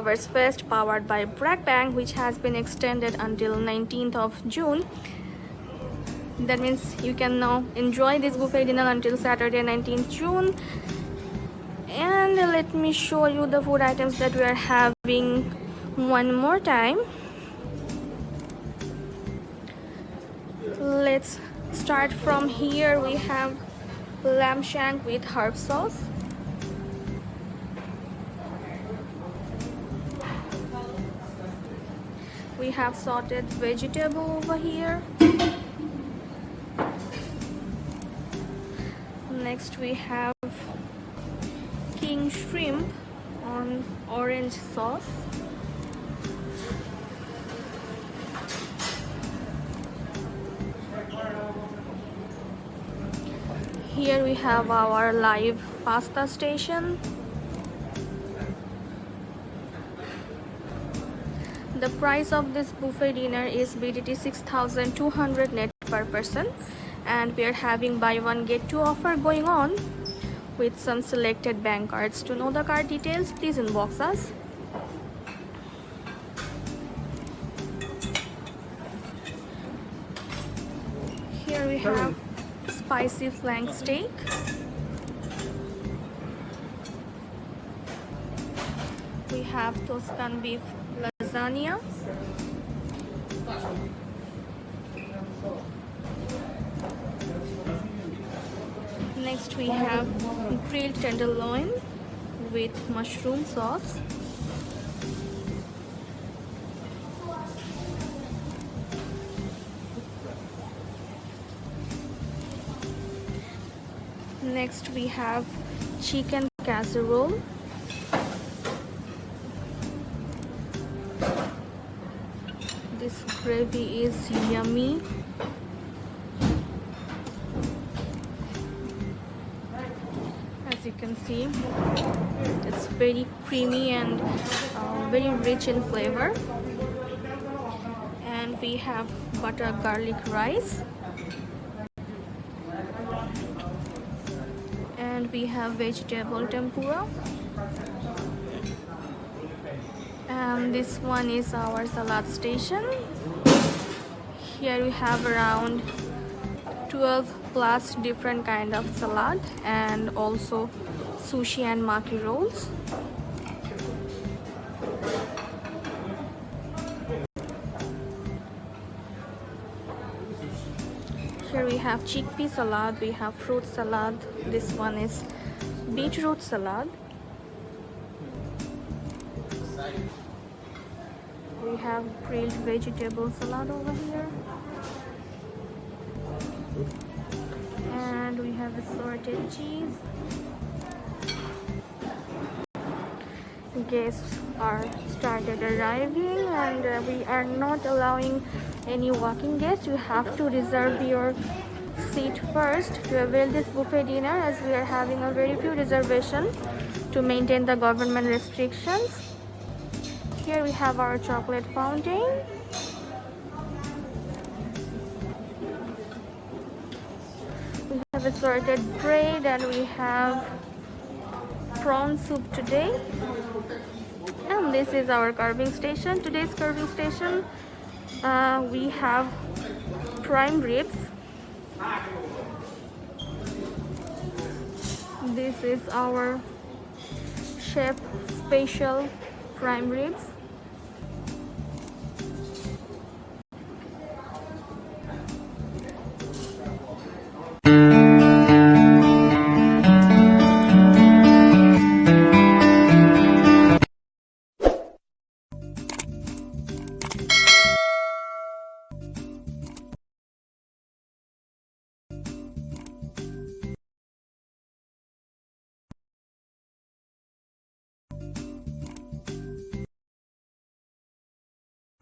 Lovers Fest powered by BRAC Bank which has been extended until 19th of June. That means you can now enjoy this buffet dinner until Saturday 19th June. And let me show you the food items that we are having one more time. Let's start from here. We have lamb shank with herb sauce we have sorted vegetable over here. Next we have king shrimp on orange sauce. Here we have our live pasta station the price of this buffet dinner is bdt 6200 net per person. And we are having buy one get two offer going on with some selected bank cards. To know the card details please inbox us. Here we have spicy flank steak. We have Tuscan beef lasagna. Next we have grilled tenderloin with mushroom sauce. Next we have chicken casserole this gravy is yummy. As you can see it's very creamy and uh, very rich in flavor. And we have butter garlic rice. And we have vegetable tempura and this one is our salad station. Here we have around 12 plus different kind of salad and also sushi and maki rolls. Here we have chickpea salad we have fruit salad. This one is beetroot salad we have grilled vegetable salad over here. And we have assorted cheese. Guests are started arriving and uh, we are not allowing any walking guests. You have to reserve your seat first to avail this buffet dinner as we are having a very few reservations to maintain the government restrictions here we have our chocolate fountain. We have assorted bread and we have prawn soup today. And this is our carving station. Today's carving station uh, we have prime ribs. This is our chef special prime ribs